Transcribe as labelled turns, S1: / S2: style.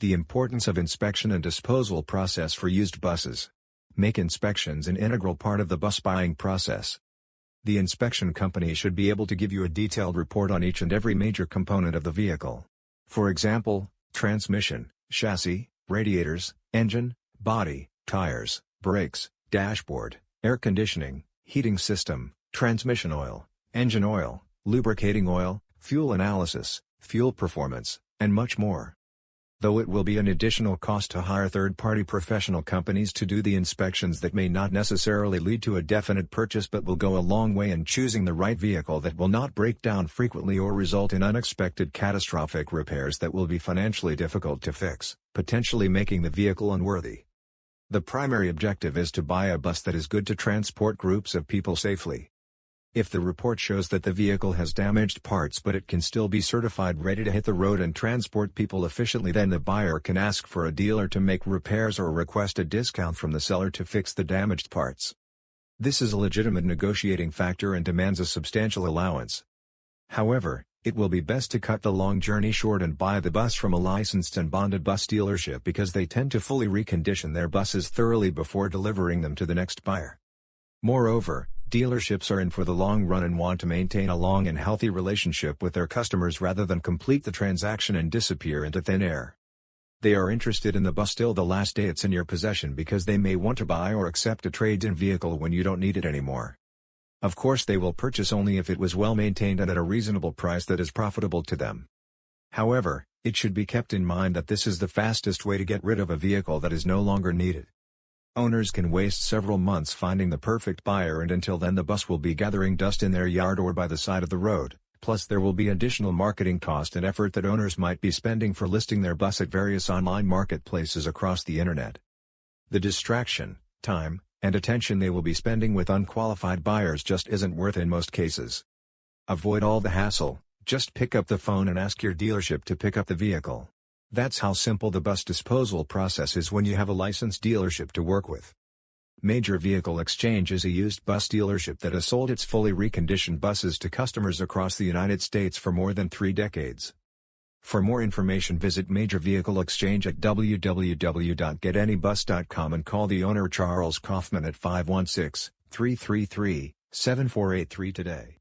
S1: The importance of inspection and disposal process for used buses. Make inspections an integral part of the bus buying process. The inspection company should be able to give you a detailed report on each and every major component of the vehicle. For example, transmission, chassis, radiators, engine, body, tires, brakes, dashboard, air conditioning, heating system, transmission oil, engine oil, lubricating oil, fuel analysis, fuel performance, and much more. Though it will be an additional cost to hire third-party professional companies to do the inspections that may not necessarily lead to a definite purchase but will go a long way in choosing the right vehicle that will not break down frequently or result in unexpected catastrophic repairs that will be financially difficult to fix, potentially making the vehicle unworthy. The primary objective is to buy a bus that is good to transport groups of people safely. If the report shows that the vehicle has damaged parts but it can still be certified ready to hit the road and transport people efficiently then the buyer can ask for a dealer to make repairs or request a discount from the seller to fix the damaged parts. This is a legitimate negotiating factor and demands a substantial allowance. However, it will be best to cut the long journey short and buy the bus from a licensed and bonded bus dealership because they tend to fully recondition their buses thoroughly before delivering them to the next buyer. Moreover, Dealerships are in for the long run and want to maintain a long and healthy relationship with their customers rather than complete the transaction and disappear into thin air. They are interested in the bus till the last day it's in your possession because they may want to buy or accept a trade-in vehicle when you don't need it anymore. Of course they will purchase only if it was well maintained and at a reasonable price that is profitable to them. However, it should be kept in mind that this is the fastest way to get rid of a vehicle that is no longer needed. Owners can waste several months finding the perfect buyer and until then the bus will be gathering dust in their yard or by the side of the road, plus there will be additional marketing cost and effort that owners might be spending for listing their bus at various online marketplaces across the internet. The distraction, time, and attention they will be spending with unqualified buyers just isn't worth in most cases. Avoid all the hassle, just pick up the phone and ask your dealership to pick up the vehicle. That's how simple the bus disposal process is when you have a licensed dealership to work with. Major Vehicle Exchange is a used bus dealership that has sold its fully reconditioned buses to customers across the United States for more than three decades. For more information visit Major Vehicle Exchange at www.getanybus.com and call the owner Charles Kaufman at 516-333-7483 today.